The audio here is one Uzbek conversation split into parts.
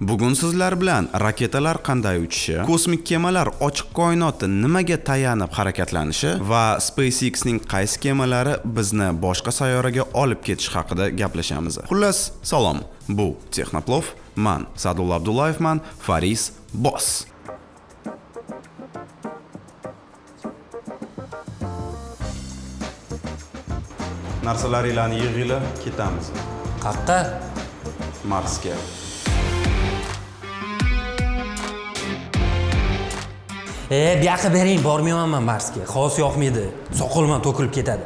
bugun sizlar bilan raketalar qanday uchishi kosmik kemalar ochiq koinotda nimaga tayanib harakatlanishi va SpaceX ning qaysi kemalari bizni boshqa sayyoraga olib ketish haqida gaplashamiz. Xullas salom. Bu texnoplov man sadulla abdullayevman faris boss narsalaringlarni yig'inglar ketamiz. Qayerqa? marsga E, bu yoqqa bering, bormayman Marsga. Xos yoqmaydi. Soqolim to'kilib ketadi.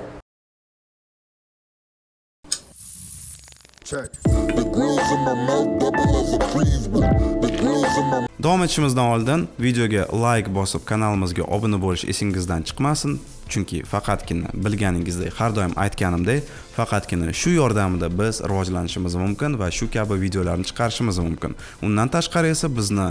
Davom etishimizdan oldin videoga like bosib kanalimizga obuna bo'lish esingizdan chiqmasin chunki faqatgina bilganingizdek har doim aytganimdek faqatgina shu yordamida biz rivojlanishimiz mumkin va shu kabi videolarni chiqarishimiz mumkin undan tashqari esa bizni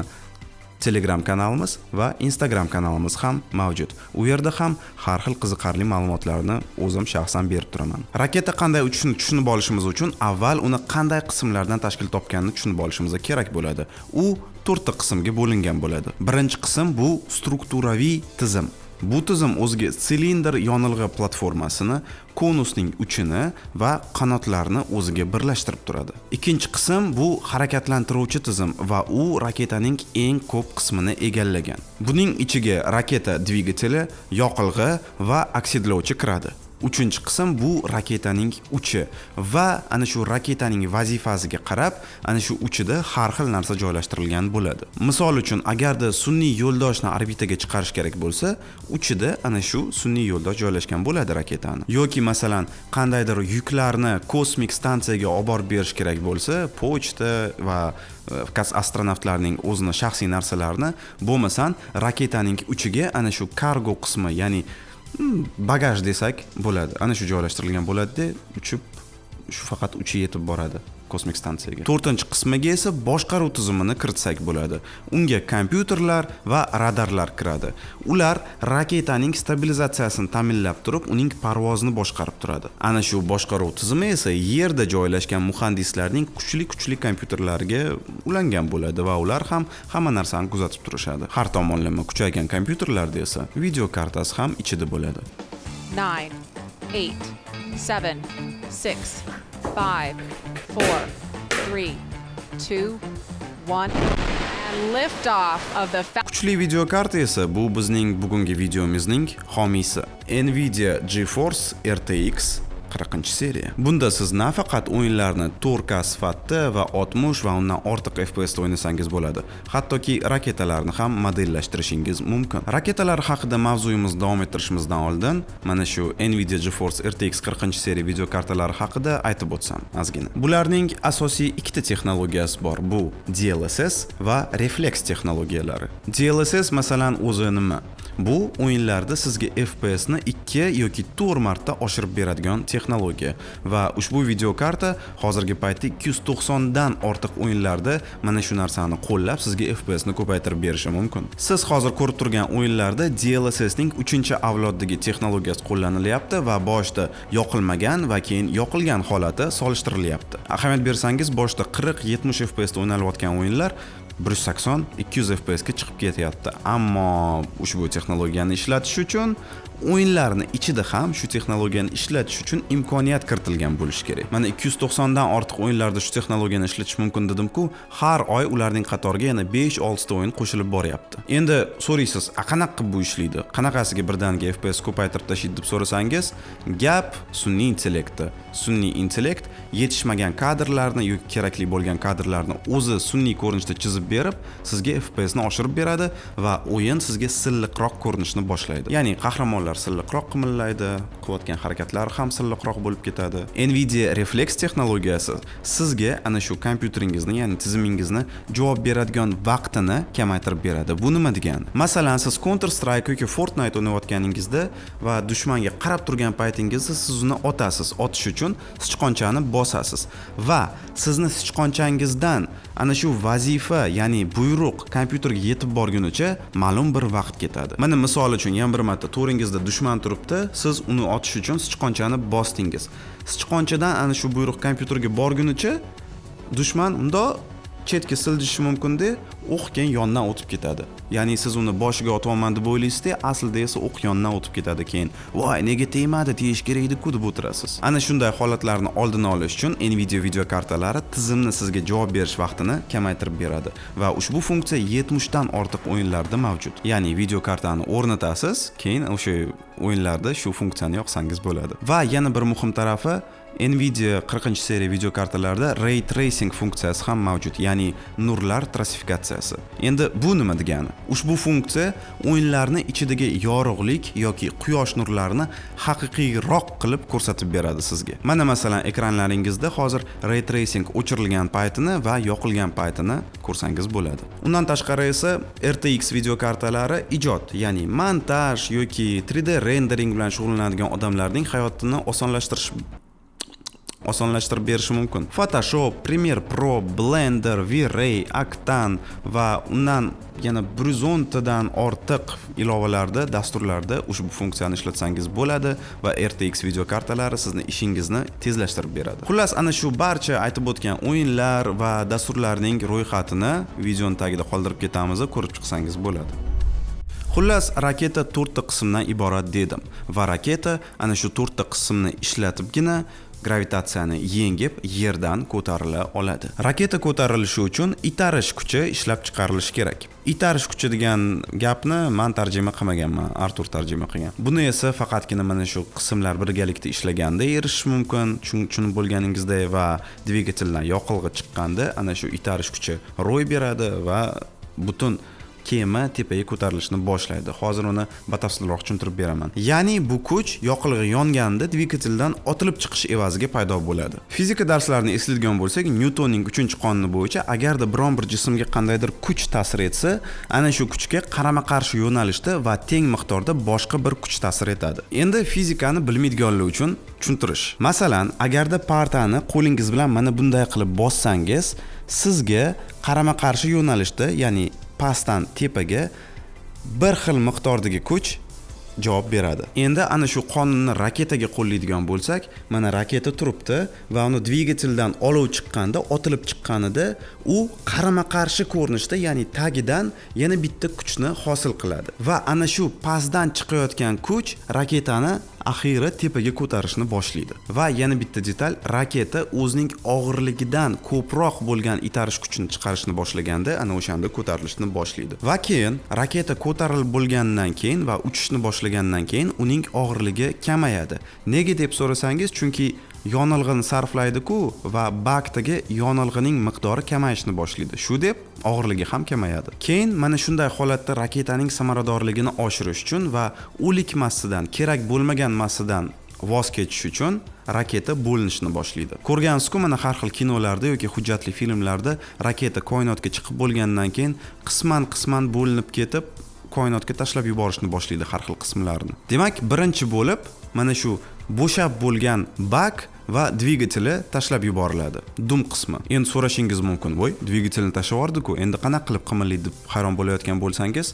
telegram kanalimiz va instagram kanalimiz ham mavjud. U yerda ham har xil qiziqarli ma'lumotlarni o'zim shaxsan berib turaman. Raketa qanday uchishini tushunib olishimiz uchun avval uni qanday qismlardan tashkil topganini tushunib olishimiz kerak bo'ladi. U to'rtta qismga bo'lingan bo'ladi. Birinchi qism bu strukturaviy tizim. Bu tizim o'ziga silindr yonilg'i platformasini konusning uchini va qanotlarni o'ziga birlashtirib turadi. Ikkinchi qism bu harakatlantiruvchi tizim va u raketaning eng ko'p qismini egallagan. Buning ichiga raketa dvigateli yoqilg'i va oksidlovchi kiradi. Uchinchi qism bu raketaning uchi. Va ana shu raketaning vazifasiga qarab ana shu uchida har xil narsa joylashtirilgan bo'ladi. Misol uchun agarda sun'iy yo'ldoshni orbitaga chiqarish kerak bo'lsa uchida ana shu sun'iy yo'ldosh joylashgan bo'ladi raketani. Yoki masalan qandaydir yuklarni kosmik stansiyaga olib borib berish kerak bo'lsa pochta va e, astronavtlarning o'zini shaxsiy narsalarini bo'lmasam raketaning uchiga ana shu kargo qismi ya'ni bagaj desak bo'ladi. Ana shu joylashtirilgan bo'ladida uchib shu faqat uchi yetib boradi. Kosmik stansiyaga. To'rtinchi qismiga esa boshqaruv tizimini kiritsak bo'ladi. Unga kompyuterlar va radarlar kiradi. Ular raketaning stabilizatsiyasini ta'minlab turib uning parvozini boshqarib turadi. Ana shu boshqaruv tizimi esa yerda joylashgan muhandislarning kuchli kuchli kompyuterlariga ulangan bo'ladi va ular ham hamma narsani kuzatib turishadi. Har tomonlama kuchaygan kompyuterlarda esa video kartasi ham ichida bo'ladi. Nine, eight, seven, six, five, four, three, two, one, kuchli video karta esa bu bizning bugungi videomizning homiysi nvidia geforce rtx 40 seriya. Bunda siz nafaqat o'yinlarni 4K sifatda va 60 va undan ortiq FPS da o'ynasangiz bo'ladi. Hattoki raketalarni ham modellashtirishingiz mumkin. Raketalar haqida mavzuyimizni davom ettirishimizdan oldin mana shu nvidia geforce rtx 40 seriya videokartalari haqida aytib o'tsam ozgina bularning asosiy ikkita texnologiyasi bor bu dlss va reflex texnologiyalari. Dlss masalan o'zi nima? Bu o'yinlarda sizga fps ni 2 yoki 4 marta oshirib beradigan texnologiya va ushbu video karta hozirgi paytda 290 dan ortiq o'yinlarda mana shu narsani qo'llab sizga fps ni ko'paytirib berishi mumkin. Siz hozir ko'rib turgan o'yinlarda dlss ning 3 avloddagi texnologiyasi qo'llanilyapti va boshda yoqilmagan va keyin yoqilgan holati solishtirilyapti. Ahamiyat bersangiz boshda 40-70 fps da o'ynalayotgan o'yinlar 180 200 fps ga chiqib ketyapti. Ammo ushbu texnologiyani ishlatish uchun o'yinlarni ichida ham shu texnologiyani ishlatish uchun imkoniyat kiritilgan bo'lishi kerak. Mana 290 dan ortiq o'yinlarda shu texnologiyani ishlatish mumkin dedim-ku har oy ularning qatoriga yana 5-6 ta o'yin qo'shilib boryapti. Endi so'raysiz a qanaqa qilib bu ishlaydi qanaqasiga birdaniga fps ko'paytirib tashlaydi deb so'rasangiz gap sun'iy intellektda sun'iy intellekt yetishmagan kadrlarni yoki kerakli bo'lgan kadrlarni o'zi sun'iy ko'rinishda chizib berib sizga fps ni oshirib beradi va o'yin sizga silliqroq ko'rinishni boshlaydi. Ya'ni qahramonlar silliqroq qimillaydi qilayotgan harakatlari ham silliqroq bo'lib ketadi. Nvidia reflex texnologiyasi sizga ana shu kompyuteringizni ya'ni tizimingizni javob beradigan vaqtini kamaytirib beradi. Bu nima degani? Masalan siz counter strike yoki fortnite o'ynayotganingizda va dushmanga qarab turgan paytingizda siz uni otasiz otish uchun. Uchun sichqonchani bosasiz. Va sizni sichqonchangizdan ana shu vazifa ya'ni buyruq kompyuterga yetib borgunicha ma'lum bir vaqt ketadi. Mana misol uchun yana bir marta to'ringizda dushman turibdi siz uni otish uchun sichqonchani bosdingiz. Sichqonchadan ana shu buyruq kompyuterga borgunicha dushman mundoq chetga siljishi mumkinda o'q keyin yondan o'tib ketadi. Ya'ni siz uni boshiga otyapman deb o'ylaysizda aslida esa o'q yondan o'tib ketadi keyin. Voy nega tegmadi tegish kerak ediku deb o'tirasiz. Ana shunday holatlarni oldini olish uchun nvidia video kartalari tizimni sizga javob berish vaqtini kamaytirib beradi va ushbu funksiya 70 dan ortiq o'yinlarda mavjud. Ya'ni video kartani o'rnatasiz keyin o'sha o'yinlarda shu funksiyani yoqsangiz bo'ladi. Va yana bir muhim tarafi nvidia 40 seriya videokartalarda ray tracing funksiyasi ham mavjud ya'ni nurlar klassifikatsiyasi endi bu nima degani? Ushbu funksiya o'yinlarni ichidagi yorug'lik yoki quyosh nurlarini haqiqiyroq qilib ko'rsatib beradi sizga. Mana masalan ekranlaringizda hozir ray tracing o'chirilgan paytini va yoqilgan paytini ko'rsangiz bo'ladi. Undan tashqari esa rtx videokartalari ijod ya'ni montaj yoki 3d rendering bilan shug'ullanadigan odamlarning hayotini osonlashtirish osonlashtirib berishi mumkin. Photoshop premiere pro blender v-ray octane va undan yana bir yuz o'ntadan ortiq ilovalarda dasturlarda ushbu funksiyani ishlatsangiz bo'ladi va rtx videokartalari sizni ishingizni tezlashtirib beradi. Xullas ana shu barcha aytib o'tgan o'yinlar va dasturlarning ro'yxatini videoni tagida qoldirib ketamiz ko'rib chiqsangiz bo'ladi. Xullas raketa to'rtta qismdan iborat dedim va raketa ana shu to'rtta qismni ishlatibgina gravitatsiyani yengib yerdan ko'tarila oladi. Raketa ko'tarilishi uchun itarish kuchi ishlab chiqarilishi kerak. Itarish kuchi degan gapni man tarjima qilmaganman artur tarjima qilgan. Buni esa faqatgina mana shu qismlar birgalikda ishlaganda erishish mumkin. Tushunib bo'lganingizday va dvigateldan yoqilg'i chiqqanda ana shu itarish kuchi ro'y beradi va butun kema tepaga ko'tarilishni boshlaydi. Hozir uni batafsilroq tushuntirib beraman. Ya'ni bu kuch yoqilg'i yonganda dvigateldan otilib chiqish evaziga paydo bo'ladi. Fizika darslarini eslaydigan bo'lsak nyutonning uchinchi qonuni bo'yicha agarda biron bir jismga qandaydir kuch ta'sir etsa ana shu kuchga qarama qarshi yo'nalishda va teng miqdorda boshqa bir kuch ta'sir etadi. Endi fizikani bilmaydiganlar uchun tushuntirish. Masalan agarda partani qo'lingiz bilan mana bunday qilib bossangiz sizga qarama qarshi yo'nalishda ya'ni pastdan tepaga bir xil miqdordagi kuch javob beradi. Endi ana shu qonunni raketaga qo'llaydigan bo'lsak mana raketa turibdi va uni dvigateldan olov chiqqanda otilib chiqqanida u qarama qarshi ko'rinishda ya'ni tagidan yana bitta kuchni hosil qiladi. Va ana shu pastdan chiqayotgan kuch raketani axiyri tepaga ko'tarishni boshlaydi. Va yana bitta detal raketa o'zining og'irligidan ko'proq bo'lgan itarish kuchini chiqarishni boshlaganda ana o'shanda ko'tarilishni boshlaydi. Va keyin raketa ko'tarilib bo'lgandan keyin va uchishni qilgandan keyin uning og'irligi kamayadi. Nega deb so'rasangiz chunki yonilg'ini sarflaydiku va bakdagi yonilg'ining miqdori kamayishni boshlaydi. Shu deb og'irligi ham kamayadi. Keyin mana shunday holatda raketaning samaradorligini oshirish uchun va o'lik massidan kerak bo'lmagan massadan voz kechish uchun raketa bo'linishni boshlaydi. Ko'rgansizku mana har xil kinolarda yoki hujjatli filmlarda raketa koinotga chiqib bo'lgandan keyin qisman qisman bo'linib ketib koinotga tashlab yuborishni boshlaydi har xil qismlarini demak birinchi bo'lib mana shu bo'shab bo'lgan bak va dvigateli tashlab yuboriladi. Dum qismi. Endi so'rashingiz mumkin voy dvigatelni tashlab yubordiku endi qanaqa qilib qimirlaydi deb hayron bo'layotgan bo'lsangiz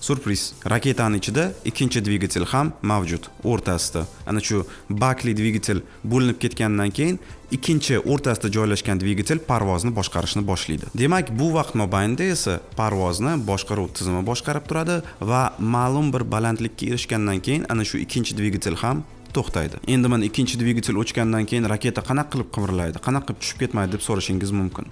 surpriz. Raketani ichida ikkinchi dvigatel ham mavjud o'rtasida. Ana shu bakli dvigatel bo'linib ketgandan keyin ikkinchi o'rtasida joylashgan dvigatel parvozni boshqarishni boshlaydi. Demak bu vaqt mobaynida esa parvozni boshqaruv tizimi boshqarib turadi va ma'lum bir balandlikka erishgandan keyin ana shu ikkinchi dvigatel ham to'xtaydi. Endi mana ikkinchi dvigatel o'chgandan keyin raketa qanaqa qilib qimirlaydi qanaqa qilib tushib ketmaydi deb so'rashingiz mumkin.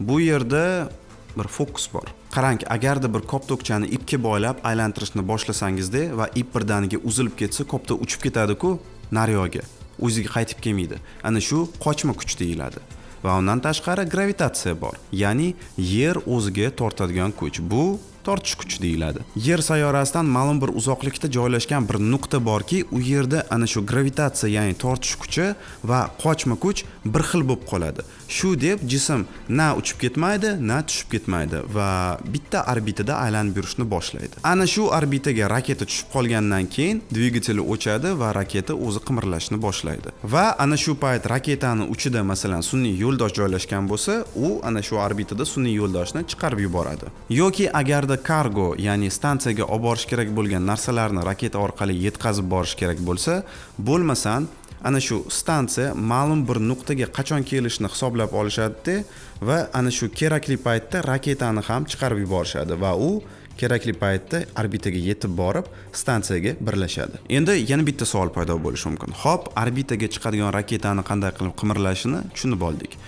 Bu yerda bir fokus bor. Qarang agarda bir koptokchani ipga boylab aylantirishni boshlasangizda va ip birdaniga uzilib ketsa kopta uchib ketadiku naryoga. O'ziga qaytib kelmaydi. Ana shu qochma kuch deyiladi. Va undan tashqari gravitatsiya bor. Ya'ni yer o'ziga tortadigan kuch. Bu tortish kuchi deyiladi. Yer sayyorasidan ma'lum bir uzoqlikda joylashgan bir nuqta borki u yerda ana shu gravitatsiya ya'ni tortish kuchi va qochma kuch bir xil bo'lib qoladi. Shu deb jism na uchib ketmaydi na tushib ketmaydi va bitta orbitada aylanib yurishni boshlaydi. Ana shu orbitaga raketa tushib qolgandan keyin dvigateli o'chadi va raketa o'zi qimirlashni boshlaydi. Va ana shu payt raketani uchida masalan sun'iy yo'ldosh joylashgan bo'lsa u ana shu orbitada sun'iy yo'ldoshni chiqarib yuboradi. Yoki agarda agarda kargo ya'ni stansiyaga olib borish kerak bo'lgan narsalarni raketa orqali yetkazib borish kerak bo'lsa bo'lmasam ana shu stansiya ma'lum bir nuqtaga qachon kelishni hisoblab olishadida va ana shu kerakli paytda raketani ham chiqarib yuborishadi va u kerakli paytda orbitaga yetib borib stansiyaga birlashadi. Endi yana bitta savol paydo bo'lishi mumkin. Ho'p orbitaga chiqadigan raketani qanday qilib qimirlashini tushunib oldik.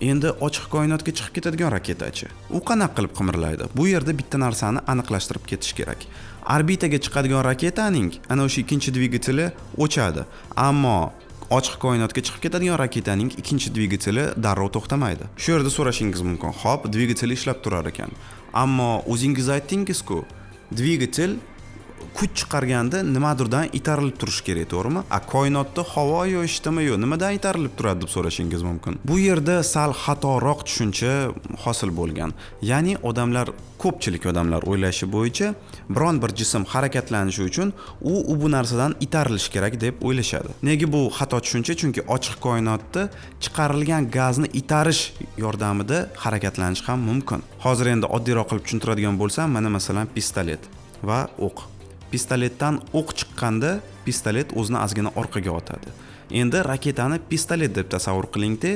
Endi ochiq koinotga chiqib ketadigan raketachi. U qanaqa qilib qimirlaydi? Bu yerda bitta narsani aniqlashtirib ketish kerak. Orbitaga chiqadigan raketaning ana o'sha ikkinchi dvigateli o'chadi. Ammo ochiq koinotga chiqib ketadigan raketaning ikkinchi dvigateli darrov to'xtamaydi. Shu yerda so'rashingiz mumkin. Ho'p dvigatel ishlab turar ekan. Ammo o'zingiz aytdingizku dvigatel kuch chiqarganda nimadirdan itarilib turishi kerak to'g'rimi? A koinotda havo yo'ishdimi yo nimadan itarilib turadi deb so'rashingiz mumkin. Bu yerda sal xatoroq tushuncha hosil bo'lgan. Ya'ni odamlar ko'pchilik odamlar o'ylashi bo'yicha biron bir jism harakatlanishi uchun u u bu narsadan itarilishi kerak deb o'ylashadi. Nega bu xato tushuncha? Chunki ochiq koinotda chiqarilgan gazni itarish yordamida harakatlanish ham mumkin. Hozir endi oddiyroq qilib tushuntiradigan bo'lsam mana masalan pistolet va o'q. Pistoletdan o'q chiqqanda pistolet o'zini ozgina orqaga otadi. Endi raketani pistolet deb tasavvur qilingda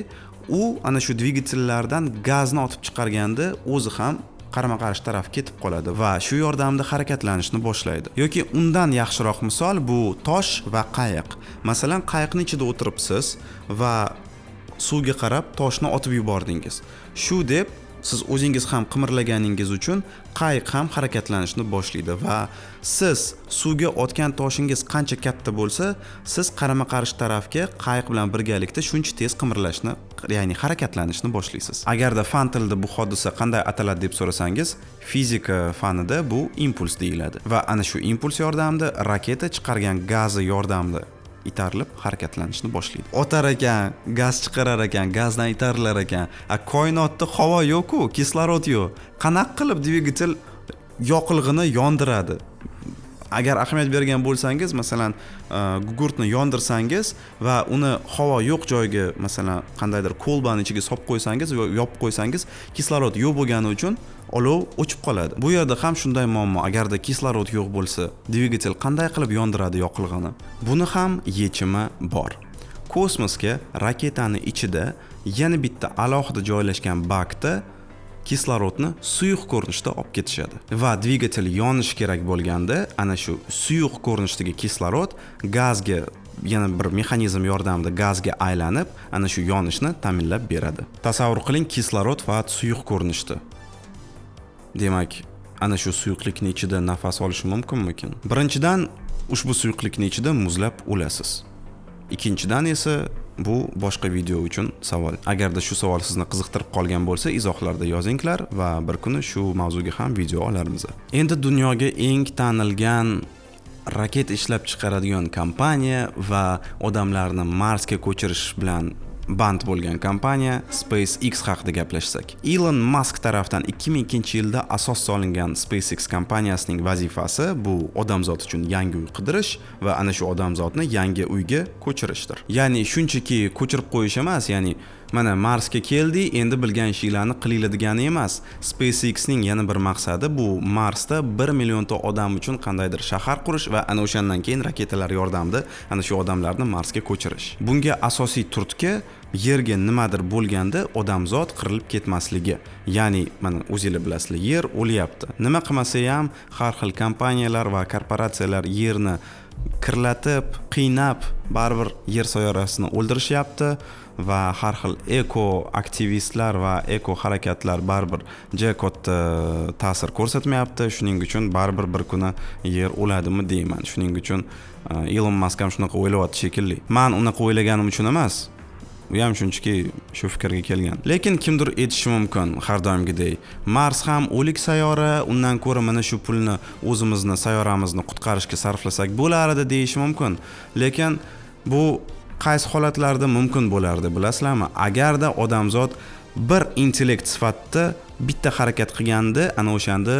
u ana shu dvigatellardan gazni otib chiqarganda o'zi ham qarama qarshi taraf ketib qoladi va shu yordamida harakatlanishni boshlaydi. Yoki undan yaxshiroq misol bu tosh va qayiq. Masalan qayiqni ichida o'tiribsiz va suvga qarab toshni otib yubordingiz. Shu deb siz o'zingiz ham qimirlaganingiz uchun qayiq ham harakatlanishni boshlaydi va siz suvga otgan toshingiz qancha katta bo'lsa siz qarama qarshi tarafga qayiq bilan birgalikda shuncha tez qimirlashni ya'ni harakatlanishni boshlaysiz. Agarda fan tilida bu hodisa qanday ataladi deb so'rasangiz fizika fanida bu impuls deyiladi va ana shu impuls yordamida raketa chiqargan gazi yordamida itarilib harakatlanishni boshlaydi. Otar ekan gaz chiqarar ekan gazdan itarilar ekan. A koinotda havo yo'qku kislorod yo'q. Qanaqa qilib dvigatel yoqilg'ini yondiradi? Agar ahamiyat bergan bo'lsangiz masalan e, gugurtni yondirsangiz va uni havo yo'q joyga masalan qandaydir kolbani ichiga solib qo'ysangiz va yopib qo'ysangiz kislorod yo'q bo'lgani uchun olov o'chib qoladi. Bu yerda ham shunday muammo agarda kislorod yo'q bo'lsa dvigatel qanday qilib yondiradi yoqilg'ini? Buni ham yechimi bor. Kosmosga raketani ichida yana bitta alohida joylashgan bakda kislorodni suyuq ko'rinishda olib ketishadi. Va dvigatel yonishi kerak bo'lganda ana shu suyuq ko'rinishdagi kislorod gazga yana bir mexanizm yordamida gazga aylanib ana shu yonishni ta'minlab beradi. Tasavvur qiling kislorod faqat suyuq ko'rinishda demak ana shu suyuqlikni ichida nafas olish mumkinmikin? Birinchidan ushbu suyuqlikni ichida muzlab o'lasiz. Ikkinchidan esa bu boshqa video uchun savol. Agarda shu savol sizni qiziqtirib qolgan bo'lsa izohlarda yozinglar va bir kuni shu mavzuga ham video olarmiz. Endi dunyoga eng tanilgan raketa ishlab chiqaradigan kompaniya va odamlarni marsga ko'chirish bilan band bo'lgan kompaniya SpaceX haqida gaplashsak. Elon Musk tarafdan 2002 yilda asos solingan SpaceX kompaniyasining vazifasi bu odamzod uchun yangi uy qidirish va ana shu odamzodni yangi uyga ko'chirishdir. Ya'ni shunchaki ko'chirib qo'yish emas, ya'ni mana Marsga keldi, endi bilgan ishinglarni qilinglar degani emas. SpaceXning yana bir maqsadi bu Marsda 1 millionta odam uchun qandaydir shahar qurish va ana o'shandan keyin raketalar yordamida ana shu odamlarni Marsga ko'chirish. Bunga asosiy turtki yerga nimadir bo'lganda odamzod qirilib ketmasligi ya'ni mana o'zinglar bilasizlar yer o'lyapti nima qilmasa ham har xil kompaniyalar va korporatsiyalar yerni kirlatib qiynab baribir yer sayyorasini o'ldirishyapti va har xil eko aktivistlar va eko harakatlar baribir juda katta e, ta'sir ko'rsatmayapti. Shuning uchun baribir bir kuni yer o'ladimi deyman. Shuning uchun e, ilon mask ham shunaqa o'ylayapti shekilli. Man unaqa o'ylaganim uchun emas. U ham shunchaki shu fikrga kelgan. Lekin kimdir aytishi mumkin har doimgidek. Mars ham o'lik sayyora undan ko'ra mana shu pulni o'zimizni sayyoramizni qutqarishga sarflasak bo'lar edi deyishi mumkin. Lekin bu qaysi holatlarda mumkin bo'lardi bilasizlarmi? Agarda odamzod bir intellekt sifatida bitta harakat qilganda ana o'shanda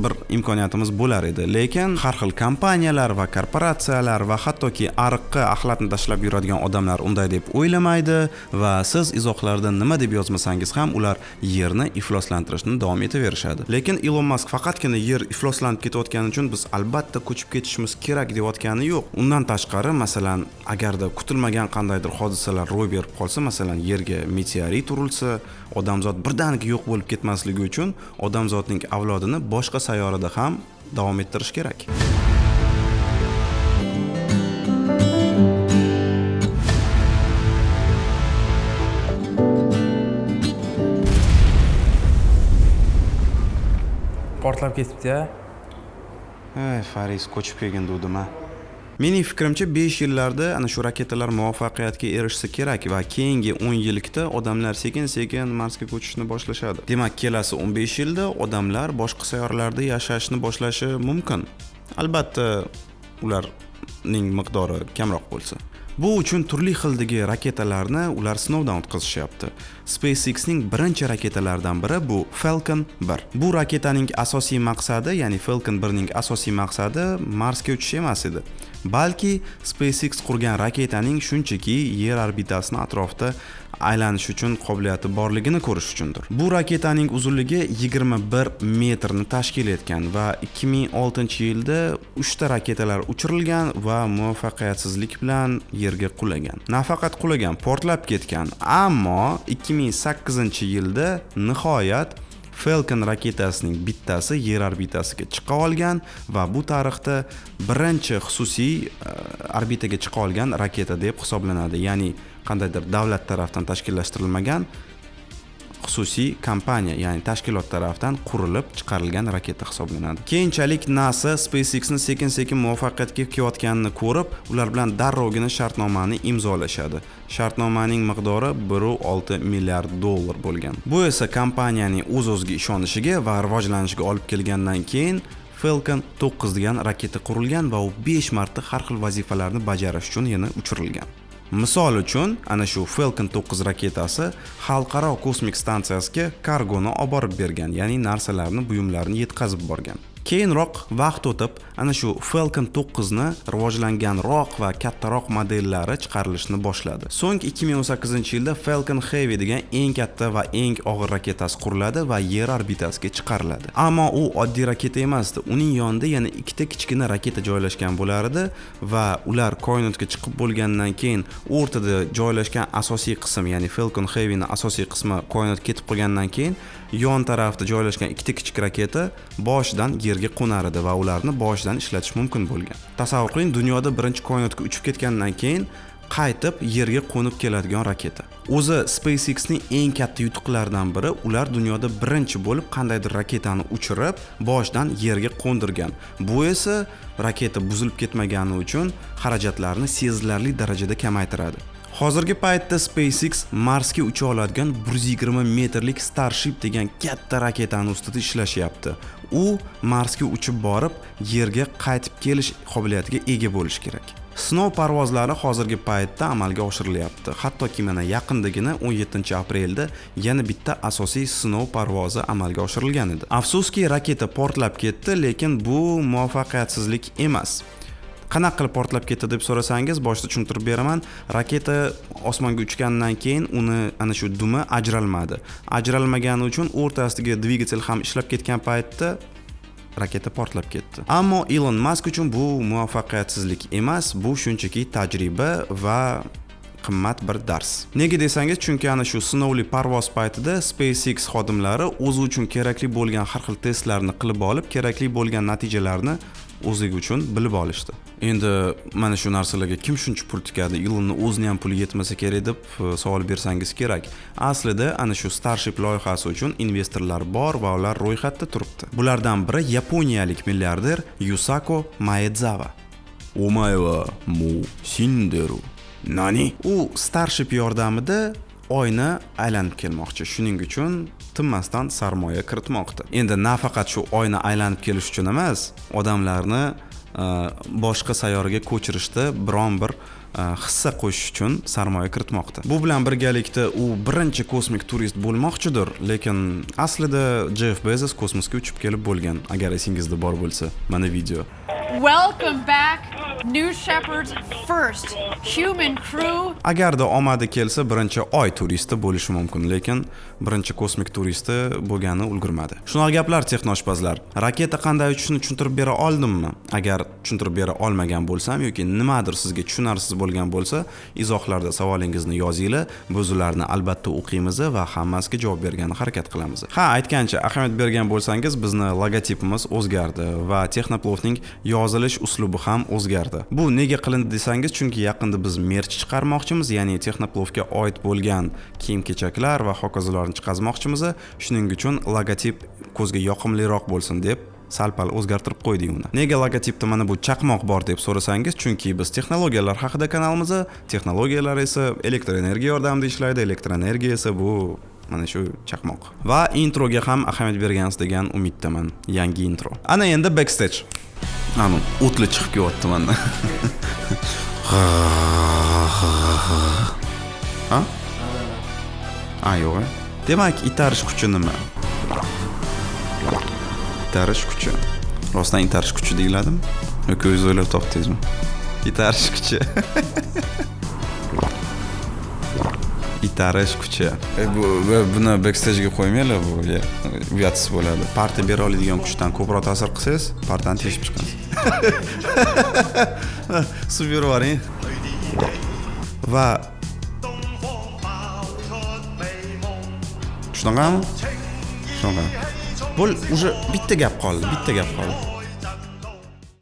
bir imkoniyatimiz bo'lar edi. Lekin har xil kompaniyalar va korporatsiyalar va hattoki ariqqa axlatni tashlab yuradigan odamlar unday deb o'ylamaydi va siz izohlarda nima deb yozmasangiz ham ular yerni ifloslantirishni davom etaverishadi. Lekin ilon mask faqatgina yer ifloslanib ketayotgani uchun biz albatta ko'chib ketishimiz kerak deyotgani yo'q. Undan tashqari masalan agarda kutilmagan qandaydir hodisalar ro'y berib qolsa masalan yerga meteorit urilsa odamzod birdaniga yo'q bo'lib ketmasligi uchun odamzodning avlodini boshqa sayyorada ham davom ettirish kerak portlab ketibdi-ya. ey faris ko'chib kelgin duvdim a mening fikrimcha 5 yillarda ana shu raketalar muvaffaqiyatga erishsa kerak va keyingi 10 yillikda odamlar sekin sekin marsga ko'chishni boshlashadi. Demak kelasi 15 yilda odamlar boshqa sayyoralarda yashashni boshlashi mumkin. Albatta ularning miqdori kamroq bo'lsa. Bu uchun turli xildagi raketalarni ular sinovdan o'tkazishyapti. SpaceXning birinchi raketalaridan biri bu Falcon 1 bu raketaning asosiy maqsadi ya'ni Falcon 1 ning asosiy maqsadi Marsga uchish emas edi. Balki SpaceX qurgan raketaning shunchaki yer orbitasini atrofida aylanish uchun qobiliyati borligini ko'rish uchundir. Bu raketaning uzunligi 21 metrni tashkil etgan va 2006 yilda 3 ta raketalar uchirilgan va muvaffaqiyatsizlik bilan yerga qulagan. Nafaqat qulagan portlab ketgan ammo 2008 yilda nihoyat Falcon raketasining bittasi yer orbitasiga chiqa olgan va bu tarixda birinchi xususiy e, orbitaga chiqa olgan raketa deb hisoblanadi. Ya'ni qandaydir davlat tarafdan tashkillashtirilmagan xususiy kompaniya ya'ni tashkilot tarafidan qurilib chiqarilgan raketa hisoblanadi. Keyinchalik nasa spacexni sekin sekin muvaffaqiyatga kelayotganini ko'rib ular bilan darrovgina shartnomani imzolashadi. Shartnomaning miqdori 1,6 milliard dollar bo'lgan. Bu esa kompaniyaning o'z o'ziga ishonishiga va rivojlanishiga olib kelgandan keyin Falcon 9 degan raketa qurilgan va u 5 marta har xil vazifalarni bajarish uchun yana uchirilgan. Misol uchun ana shu Falcon 9 raketasi xalqaro kosmik stansiyasiga kargoni olib borib bergan ya'ni narsalarni buyumlarni yetkazib borgan. Keyinroq vaqt o'tib ana shu Falcon 9 ni rivojlanganroq va kattaroq modellari chiqarilishni boshladi. So'ng 2018 yilda Falcon Heavy degan eng katta va eng og'ir raketasi quriladi va yer orbitasiga chiqariladi. Ammo u oddiy raketa emasdi uning yonida yana ikkita kichkina raketa joylashgan bo'lar edi va ular koinotga chiqib bo'lgandan keyin o'rtada joylashgan asosiy qism ya'ni Falcon Heavy ni asosiy qismi koinotga ketib qolgandan keyin yon tarafda joylashgan ikkita kichik raketa boshidan yerga qo'nar edi va ularni boshidan ishlatish mumkin bo'lgan. Tasavvur qiling dunyoda birinchi koinotga uchib ketgandan keyin qaytib yerga qo'nib keladigan raketa. O'zi SpaceXning eng katta yutuqlaridan biri ular dunyoda birinchi bo'lib qandaydir raketani uchirib boshidan yerga qo'ndirgan. Bu esa raketa buzilib ketmagani uchun xarajatlarni sezilarli darajada kamaytiradi. Hozirgi paytda SpaceX Marsga ucha oladigan 120 metrlik Starship degan katta raketani ustida ishlashyapti. U Marsga uchib borib, yerga qaytib kelish qobiliyatiga ega bo'lishi kerak. Sinov parvozlari hozirgi paytda amalga oshirilyapti. Hattoki mana yaqindagina 17-aprelda yana bitta asosiy sinov parvozi amalga oshirilgan edi. Afsuski, raketa portlab ketdi, lekin bu muvaffaqiyatsizlik emas. Qanaqa qilib portlab ketdi deb so'rasangiz boshida tushuntirib beraman. Raketa osmonga uchgandan keyin uni ana shu dumi ajralmadi. Ajralmagani uchun o'rtasidagi dvigatel ham ishlab ketgan paytda raketa portlab ketdi. Ammo ilon mask uchun bu muvaffaqiyatsizlik emas bu shunchaki tajriba va qimmat bir dars. Nega desangiz chunki ana shu sinovli parvoz paytida SpaceX xodimlari o'zi uchun kerakli bo'lgan har xil testlarni qilib olib kerakli bo'lgan natijalarni o'zligi uchun bilib olishdi. Endi mana shu narsalarga kim shuncha pul tikadi ilonni o'zini ham puli yetmasa kerak deb e, savol bersangiz kerak. Aslida ana shu starship loyihasi uchun investorlar bor va ular ro'yxatda turibdi. Bulardan biri yaponiyalik milliarder yusako maedzava omayva mu sinderu nani? U starship yordamida oyni aylanib kelmoqchi. Shuning uchun tinmasdan sarmoya kiritmoqda. Endi nafaqat shu oyni aylanib kelish uchun emas odamlarni e, boshqa sayyoraga ko'chirishda biron bir e, hissa qo'shish uchun sarmoya kiritmoqda. Bu bilan birgalikda u birinchi kosmik turist bo'lmoqchidir lekin aslida jeff bezos kosmosga uchib kelib bo'lgan agar esingizda bor bo'lsa mana video. Welcome back, New Shepard's first human crew. agarda omadi kelsa birinchi oy turisti bo'lishi mumkin lekin birinchi kosmik turisti bo'lgani ulgurmadi. Shunaqa gaplar texnoshpazlar. Raketa qanday uchishini tushuntirib bera oldimmi? Agar tushuntirib bera olmagan bo'lsam yoki nimadir sizga tushunarsiz bo'lgan bo'lsa izohlarda savolingizni yozinglar biz ularni albatta o'qiymiz va hammasiga javob bergani harakat qilamiz. Ha aytgancha ahamiyat bergan bo'lsangiz bizni logotipimiz o'zgardi va texnoplovning yozilish uslubi ham o'zgardi. Bu nega qilindi desangiz chunki yaqinda biz merch chiqarmoqchimiz ya'ni texnoplovga oid bo'lgan kiyim kechaklar va hokazolarni chiqazmoqchimiz. Shuning uchun logotip ko'zga yoqimliroq bo'lsin deb sal pal o'zgartirib qo'ydik uni. Nega logotipda mana bu chaqmoq bor deb so'rasangiz chunki biz texnologiyalar haqida kanalimiz texnologiyalar esa elektr energiya yordamida ishlaydi elektr energiya esa bu mana shu chaqmoq. Va introga ham ahamiyat bergansiz degan umiddaman yangi intro. Ana endi backstage. Anu o'tli chiqib kelyapti mana ha a yo'q a demak itarish kuchi nima itarish kuchi rostdan itarish kuchi deyiladimi yoki o'zingiz o'ylab topdingizmi itarish kuchi itarish kuchi bu bu- buni backstage'ga qo'ymanglar bu ya, uyatsiz bo'ladi partiya bera oladigan kuchdan ko'proq ta'sir qilsangiz partiyani teshib chiqasiz suv berib yuboring va shunaqami shunaqa bu уже bitta gap qoldi bitta gap qoldi